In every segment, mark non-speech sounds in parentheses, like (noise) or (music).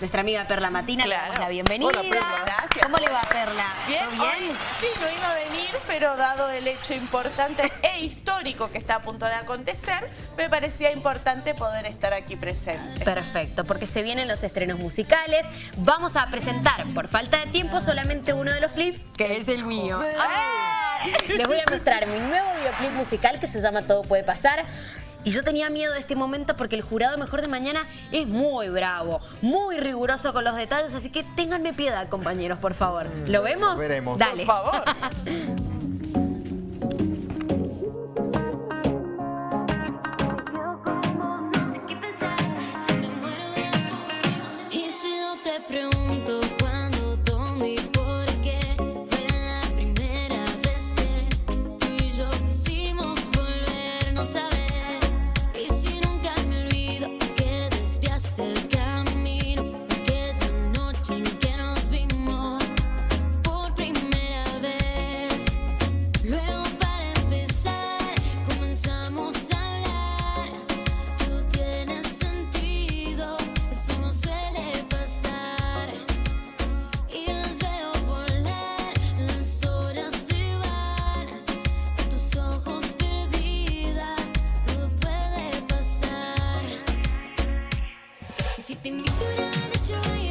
nuestra amiga Perla Matina. Le Claro. damos la bienvenida. Hola, Perla. Gracias. ¿Cómo le va, Perla? Bien, ¿Todo bien? hoy sí, no iba a venir, pero dado el hecho importante (laughs) e histórico que está a punto de acontecer, me parecía importante poder estar aquí presente. Perfecto, porque se vienen los estrenos musicales. Vamos a presentar, por falta de tiempo, solamente uno de los clips, que es el mío. ¡Ah! Les voy a mostrar mi nuevo videoclip musical que se llama Todo puede pasar. Y yo tenía miedo de este momento porque el jurado Mejor de Mañana es muy bravo, muy riguroso con los detalles, así que ténganme piedad, compañeros, por favor. ¿Lo vemos? veremos. Dale. Por favor. (laughs) si te invito una noche a bailar,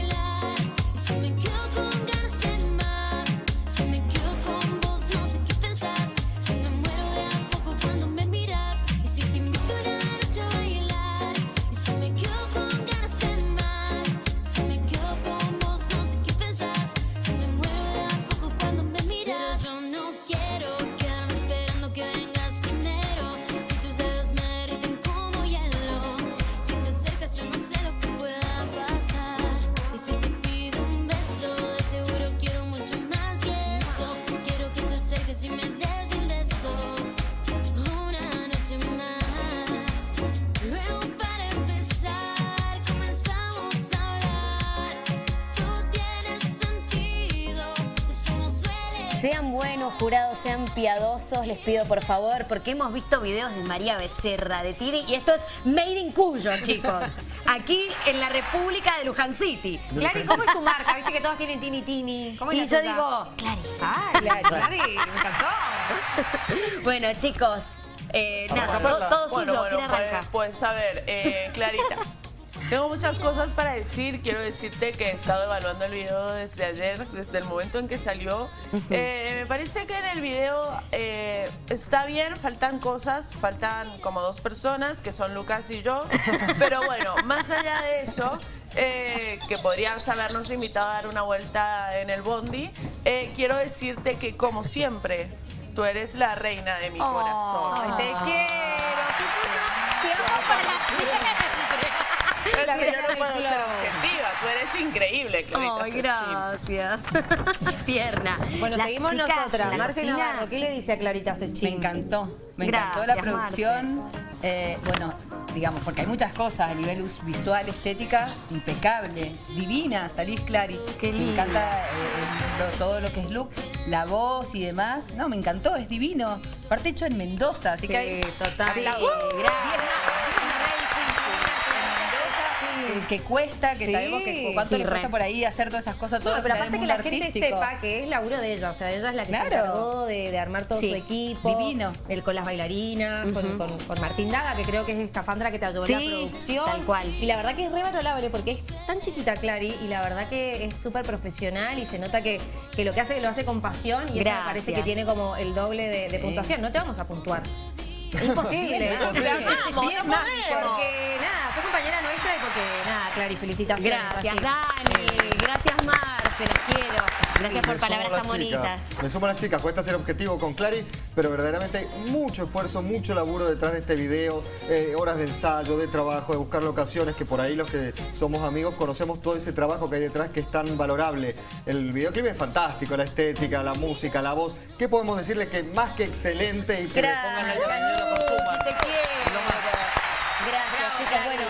Sean buenos, jurados, sean piadosos, les pido por favor, porque hemos visto videos de María Becerra, de Tini, y esto es Made in Cuyo, chicos. (laughs) Aquí en la República de Luján City. Clary, ¿cómo es tu marca? Viste que todos tienen Tini Tini. ¿Cómo es Y la yo digo, Clary. Ah, Clary, me encantó. (laughs) Bueno, chicos, eh, nada, todo, todo Bueno, suyo. bueno, ¿Quién pues, pues, a ver, eh, Clarita. Tengo muchas cosas para decir. Quiero decirte que he estado evaluando el video desde ayer, desde el momento en que salió. Eh, me parece que en el video eh, está bien, faltan cosas, faltan como dos personas, que son Lucas y yo. (laughs) Pero bueno, más allá de eso, eh, que podrías habernos invitado a dar una vuelta en el bondi, eh, quiero decirte que como siempre, tú eres la reina de mi corazón. Ay, te quiero. Te amo para siempre. Pero que yo no puedo ser objetiva, tú eres increíble, Clarita Ay, gracias. (laughs) Tierna. Bueno, Las seguimos chicas nosotras. Marce. Navarro, ¿qué le dice a Clarita Me Sechín? encantó, me Gracias, encantó la producción. Eh, bueno, digamos, porque hay muchas cosas a nivel visual, estética, impecables, divinas, salís Clary. Qué Me linda. encanta eh, lo- todo lo que es look, la voz y demás. No, me encantó, es divino. Aparte hecho en Mendoza, así Sí, que hay... total. Sí, gracias. Que cuesta, que Sí, sabemos que cuánto sí, le cuesta por ahí hacer todas esas cosas, todo No, pero aparte que la gente sepa que es laburo de ella, o sea, ella es la que se encargó de, de armar todo Sí, su equipo. divino. El, con las bailarinas, con, con- con Martín Daga, que creo que es escafandra que te ayudó en la producción. tal cual. Y la verdad que es re valorable porque es tan chiquita Clary y la verdad que es súper profesional y se nota que, que lo que hace lo hace con pasión y eso me parece que tiene como el doble de, de puntuación. No te vamos a puntuar. Imposible. (laughs) Podemos. Porque nada, sos compañera nuestra y porque Clary, felicitaciones. Gracias, así. Dani. Gracias, Marce. Las quiero. Gracias por palabras tan bonitas. Me sumo a las chicas, cuesta ser objetivo con Clary, pero verdaderamente mucho esfuerzo, mucho laburo detrás de este video, eh, horas de ensayo, de trabajo, de buscar locaciones, que por ahí los que somos amigos conocemos todo ese trabajo que hay detrás que es tan valorable. El videoclip es fantástico, la estética, la música, la voz. ¿Qué podemos decirle que más que excelente y que le pongan la y lo consuman? Te quiero. Gracias, bueno,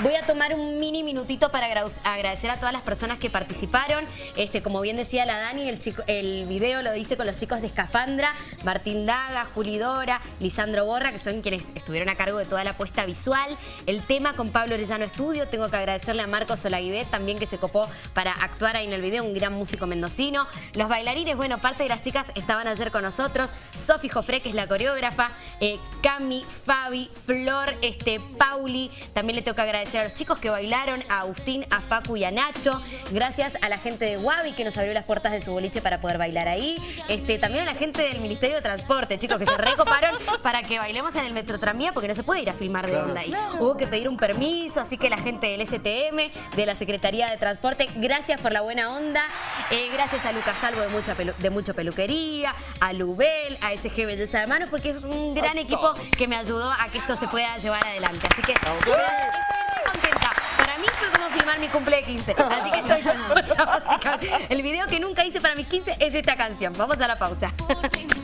voy a tomar un mini minutito para agra- agradecer a todas las personas que participaron. Este, como bien decía la Dani, el, chico, el video lo hice con los chicos de Escafandra, Martín Daga, Juli Dora, Lisandro Borra, que son quienes estuvieron a cargo de toda la puesta visual. El tema con Pablo Orellano Estudio, tengo que agradecerle a Marcos Olaguibet también que se copó para actuar ahí en el video, un gran músico mendocino. Los bailarines, bueno, parte de las chicas estaban ayer con nosotros. Sofi Jofre, que es la coreógrafa, eh, Cami, Fabi, Flor, este, Pauli. También le tengo que agradecer a los chicos que bailaron, a Agustín, a Facu y a Nacho. Gracias a la gente de Wabi que nos abrió las puertas de su boliche para poder bailar ahí. Este, también a la gente del Ministerio de Transporte, chicos, que se recoparon (laughs) para que bailemos en el Metro Tranvía porque no se puede ir a filmar de onda ahí. Hubo que pedir un permiso, así que la gente del STM, de la Secretaría de Transporte, gracias por la buena onda. Eh, gracias a Lucas Salvo de, mucha pelu- de Mucho Peluquería, a Lubel, a SG Belleza de Manos, porque es un gran equipo que me ayudó a que esto se pueda llevar adelante. Así que estoy muy contenta. Para mí fue como filmar mi cumple de 15. Así que estoy (laughs) chocha, básicamente. El video que nunca hice para mis 15 es esta canción. Vamos a la pausa. (laughs)